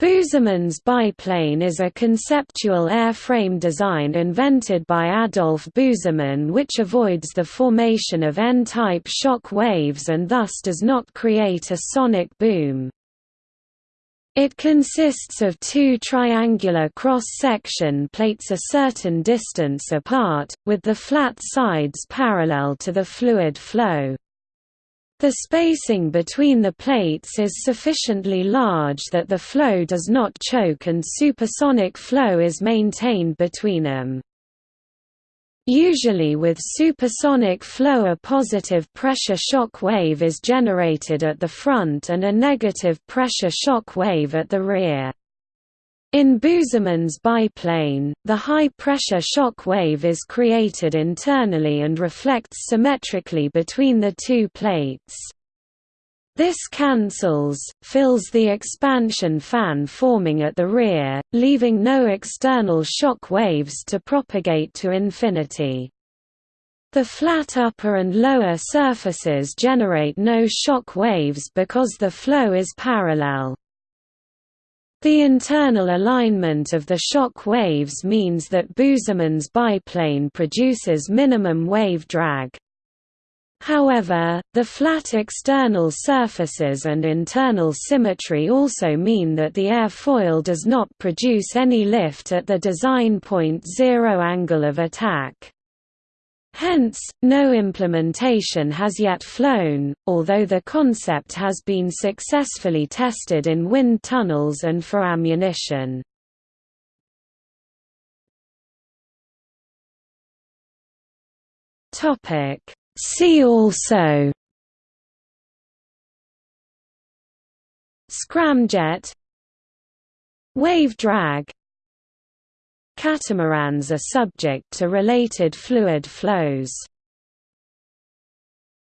Busemann's biplane is a conceptual airframe design invented by Adolf Busemann which avoids the formation of N-type shock waves and thus does not create a sonic boom. It consists of two triangular cross-section plates a certain distance apart, with the flat sides parallel to the fluid flow. The spacing between the plates is sufficiently large that the flow does not choke and supersonic flow is maintained between them. Usually with supersonic flow a positive pressure shock wave is generated at the front and a negative pressure shock wave at the rear. In Busemann's biplane, the high-pressure shock wave is created internally and reflects symmetrically between the two plates. This cancels, fills the expansion fan forming at the rear, leaving no external shock waves to propagate to infinity. The flat upper and lower surfaces generate no shock waves because the flow is parallel. The internal alignment of the shock waves means that Busemann's biplane produces minimum wave drag. However, the flat external surfaces and internal symmetry also mean that the airfoil does not produce any lift at the design point zero angle of attack. Hence, no implementation has yet flown, although the concept has been successfully tested in wind tunnels and for ammunition. See also Scramjet Wave drag Catamarans are subject to related fluid flows.